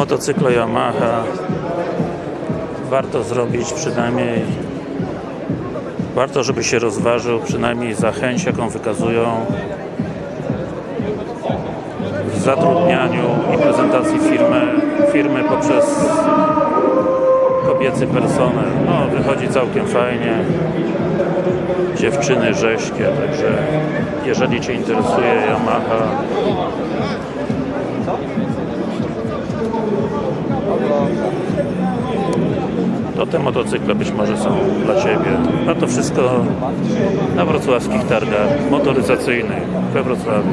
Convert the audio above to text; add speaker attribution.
Speaker 1: motocykle Yamaha warto zrobić przynajmniej warto, żeby się rozważył przynajmniej za chęć, jaką wykazują w zatrudnianiu i prezentacji firmy, firmy poprzez kobiecy personel. No, wychodzi całkiem fajnie. Dziewczyny rześkie, także jeżeli Cię interesuje Yamaha, to te motocykle być może są dla Ciebie. A to wszystko na wrocławskich targach motoryzacyjnych we Wrocławiu.